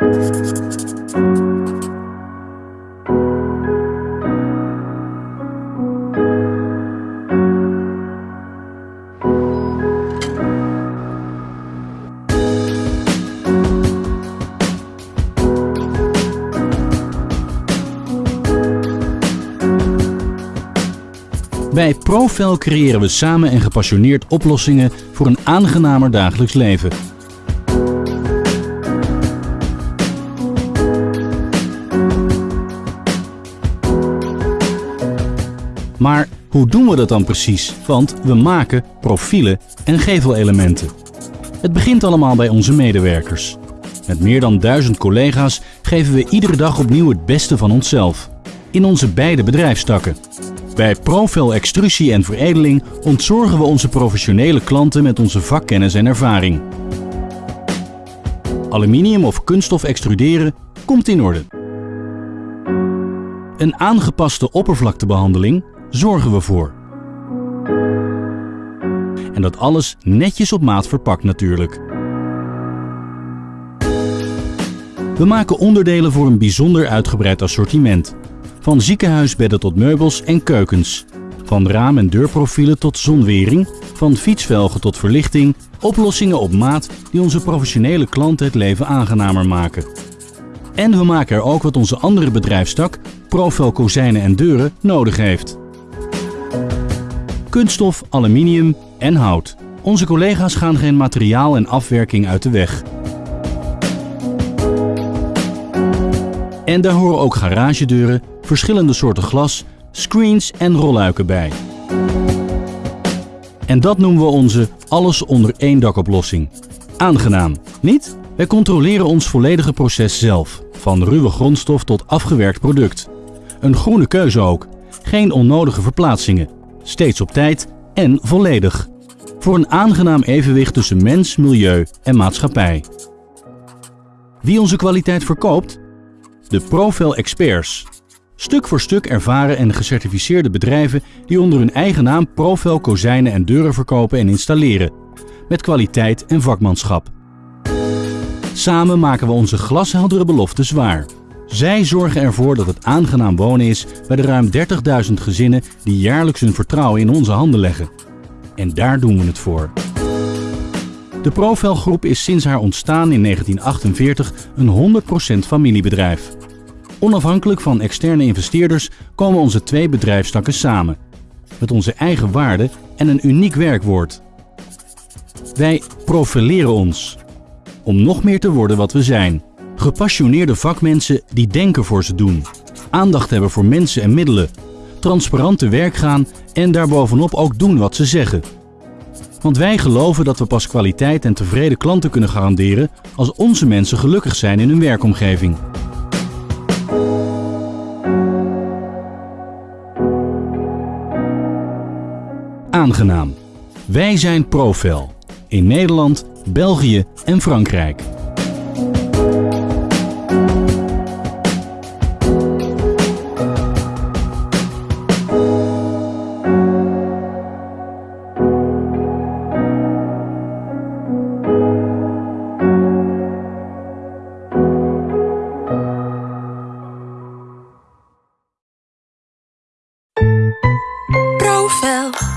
Bij Profel creëren we samen en gepassioneerd oplossingen voor een aangenamer dagelijks leven. Hoe doen we dat dan precies? Want we maken profielen en gevelelementen. Het begint allemaal bij onze medewerkers. Met meer dan duizend collega's geven we iedere dag opnieuw het beste van onszelf. In onze beide bedrijfstakken. Bij Profil Extrusie en Veredeling ontzorgen we onze professionele klanten met onze vakkennis en ervaring. Aluminium of kunststof extruderen komt in orde. Een aangepaste oppervlaktebehandeling zorgen we voor. En dat alles netjes op maat verpakt natuurlijk. We maken onderdelen voor een bijzonder uitgebreid assortiment. Van ziekenhuisbedden tot meubels en keukens. Van raam- en deurprofielen tot zonwering. Van fietsvelgen tot verlichting. Oplossingen op maat die onze professionele klanten het leven aangenamer maken. En we maken er ook wat onze andere bedrijfstak, Profel Kozijnen en Deuren, nodig heeft. Kunststof, aluminium en hout. Onze collega's gaan geen materiaal en afwerking uit de weg. En daar horen ook garagedeuren, verschillende soorten glas, screens en rolluiken bij. En dat noemen we onze alles onder één dak oplossing. Aangenaam, niet? Wij controleren ons volledige proces zelf, van ruwe grondstof tot afgewerkt product. Een groene keuze ook, geen onnodige verplaatsingen, steeds op tijd en volledig. Voor een aangenaam evenwicht tussen mens, milieu en maatschappij. Wie onze kwaliteit verkoopt? De Profel Experts. Stuk voor stuk ervaren en gecertificeerde bedrijven die onder hun eigen naam Profel kozijnen en deuren verkopen en installeren. Met kwaliteit en vakmanschap. Samen maken we onze glasheldere beloftes waar. Zij zorgen ervoor dat het aangenaam wonen is bij de ruim 30.000 gezinnen die jaarlijks hun vertrouwen in onze handen leggen. En daar doen we het voor. De Profel Groep is sinds haar ontstaan in 1948 een 100% familiebedrijf. Onafhankelijk van externe investeerders komen onze twee bedrijfstakken samen. Met onze eigen waarden en een uniek werkwoord. Wij profileren ons. Om nog meer te worden wat we zijn. Gepassioneerde vakmensen die denken voor ze doen. Aandacht hebben voor mensen en middelen. Transparant te werk gaan en daarbovenop ook doen wat ze zeggen. Want wij geloven dat we pas kwaliteit en tevreden klanten kunnen garanderen als onze mensen gelukkig zijn in hun werkomgeving. Aangenaam. Wij zijn Profel. In Nederland, België en Frankrijk. fell.